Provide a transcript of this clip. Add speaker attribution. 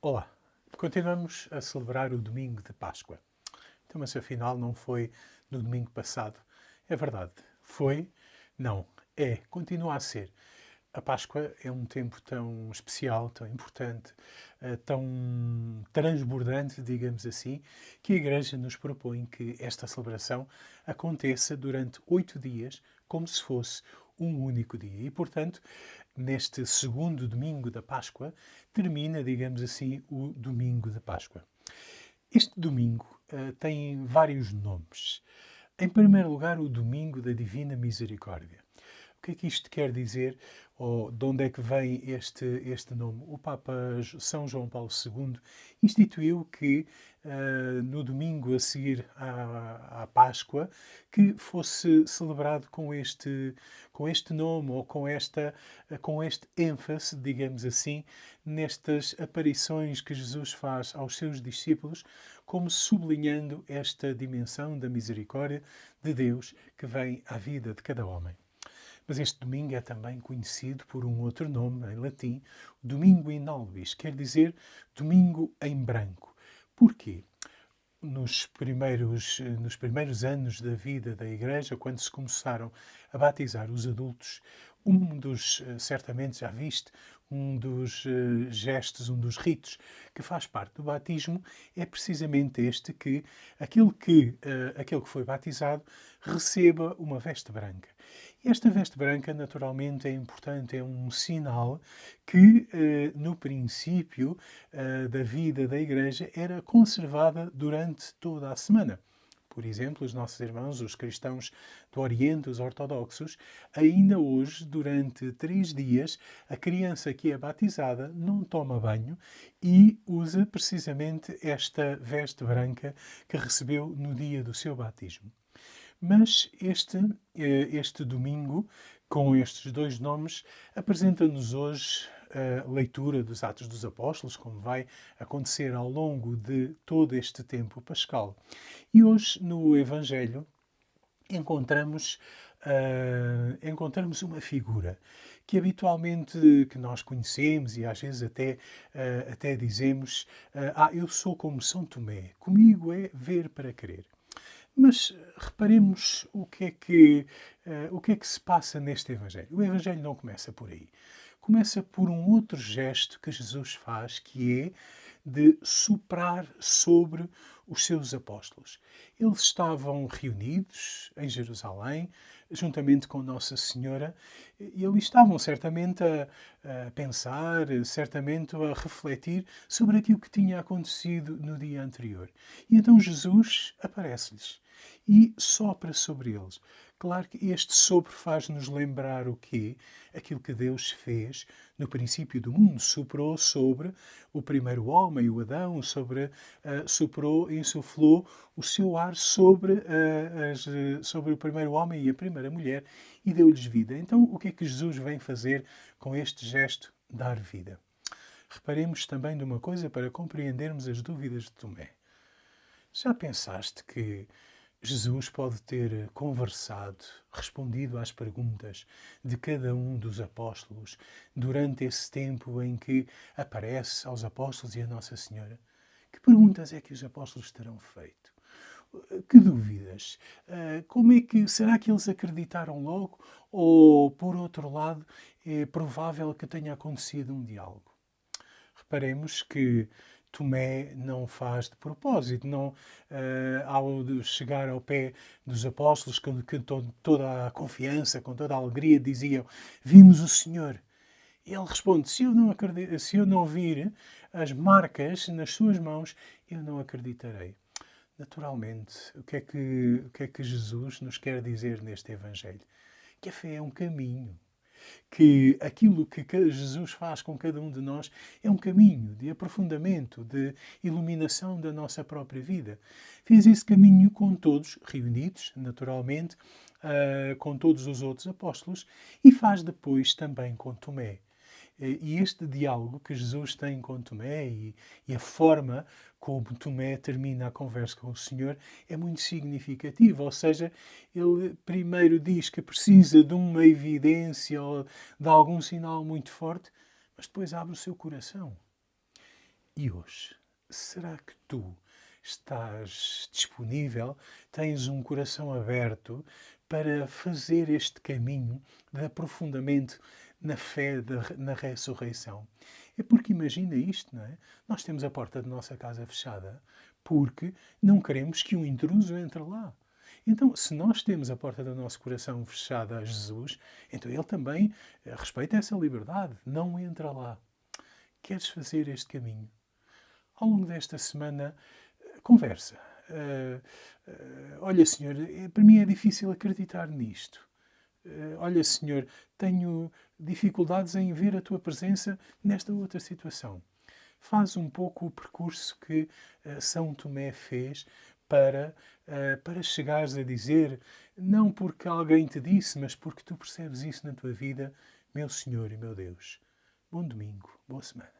Speaker 1: Olá, continuamos a celebrar o domingo de Páscoa. Então, mas afinal não foi no domingo passado. É verdade, foi, não, é, continua a ser. A Páscoa é um tempo tão especial, tão importante, eh, tão transbordante, digamos assim, que a Igreja nos propõe que esta celebração aconteça durante oito dias, como se fosse um único dia. E, portanto, neste segundo domingo da Páscoa, termina, digamos assim, o domingo de Páscoa. Este domingo uh, tem vários nomes. Em primeiro lugar, o domingo da Divina Misericórdia. O que é que isto quer dizer? Ou de onde é que vem este, este nome? O Papa São João Paulo II instituiu que uh, no domingo a seguir à, à, Páscoa que fosse celebrado com este, com este nome ou com, esta, com este ênfase, digamos assim, nestas aparições que Jesus faz aos seus discípulos, como sublinhando esta dimensão da misericórdia de Deus que vem à vida de cada homem. Mas este domingo é também conhecido por um outro nome, em latim, Domingo in albis, quer dizer domingo em branco. Porquê? Nos primeiros, nos primeiros anos da vida da Igreja, quando se começaram a batizar os adultos, um dos, eh, certamente já viste, um dos uh, gestos, um dos ritos que faz parte do batismo é precisamente este que aquele que, uh, aquele que foi batizado receba uma veste branca. Esta veste branca, naturalmente, é importante, é um sinal que, eh, no princípio eh, da vida da Igreja, era conservada durante toda a semana. Por exemplo, os nossos irmãos, os cristãos do Oriente, os ortodoxos, ainda hoje, durante três dias, a criança que é batizada não toma banho e usa precisamente esta veste branca que recebeu no dia do seu batismo. Mas este, eh, este domingo, com estes dois nomes, apresenta-nos hoje a leitura dos Atos dos Apóstolos, como vai acontecer ao longo de todo este tempo pascal. E hoje, no Evangelho, encontramos, uh, encontramos uma figura que habitualmente que nós conhecemos e às vezes até, uh, até dizemos uh, ah, eu sou como São Tomé, comigo é ver para crer. Mas reparemos o que, é que, uh, o que é que se passa neste Evangelho. O Evangelho não começa por aí. Começa por um outro gesto que Jesus faz, que é de soprar sobre os seus apóstolos. Eles estavam reunidos em Jerusalém, juntamente com Nossa Senhora, e eles estavam certamente a, a, pensar, certamente a refletir sobre aquilo que tinha acontecido no dia anterior. E então Jesus aparece-lhes e sopra sobre eles. Claro que este sopro faz-nos lembrar o quê? Aquilo que Deus fez no princípio do mundo. Soprou sobre o primeiro homem, o Adão, sobre, uh, soprou, insuflou o seu ar sobre, uh, as, sobre o primeiro homem e a primeira mulher e deu-lhes vida. Então, o que é que Jesus vem fazer com este gesto? Dar vida. Reparemos também de uma coisa para compreendermos as dúvidas de Tomé. Já pensaste que Jesus pode ter conversado, respondido às perguntas de cada um dos apóstolos durante esse tempo em que aparece aos apóstolos e a Nossa Senhora? Que perguntas é que os apóstolos terão feito? Que dúvidas? Ah, como é que será que eles acreditaram logo? Ou, por outro lado, é provável que tenha acontecido um diálogo? Reparemos que Tomé não faz de propósito. Não, uh, ao chegar ao pé dos apóstolos, com, com toda a confiança, com toda a alegria, diziam: Vimos o Senhor. Ele responde: se eu, não acredito, se eu não vir as marcas nas suas mãos, eu não acreditarei. Naturalmente, o que, é que, o que é que Jesus nos quer dizer neste Evangelho? Que a fé é um caminho que aquilo que Jesus faz com cada um de nós é um caminho de aprofundamento, de iluminação da nossa própria vida. Fez esse caminho com todos, reunidos, naturalmente, uh, com todos os outros apóstolos, e faz depois também com Tomé. E este diálogo que Jesus tem com Tomé e, e, a forma como Tomé termina a conversa com o Senhor é muito significativo. Ou seja, ele primeiro diz que precisa de uma evidência ou de algum sinal muito forte, mas depois abre o seu coração. E hoje, será que tu estás disponível, tens um coração aberto para fazer este caminho de aprofundamento na fé, de, na ressurreição? É porque imagina isto, não é? Nós temos a porta da nossa casa fechada porque não queremos que um intruso entre lá. Então, se nós temos a porta do nosso coração fechada a Jesus, então Ele também eh, respeita essa liberdade, não entra lá. Queres fazer este caminho? Ao longo desta semana, eh, conversa. Uh, uh, olha, Senhor, para mim é difícil acreditar nisto. Uh, olha, Senhor, tenho dificuldades em ver a tua presença nesta outra situação. Faz um pouco o percurso que São Tomé fez para, para chegares a dizer, não porque alguém te disse, mas porque tu percebes isso na tua vida, meu Senhor e meu Deus. Bom domingo, boa semana.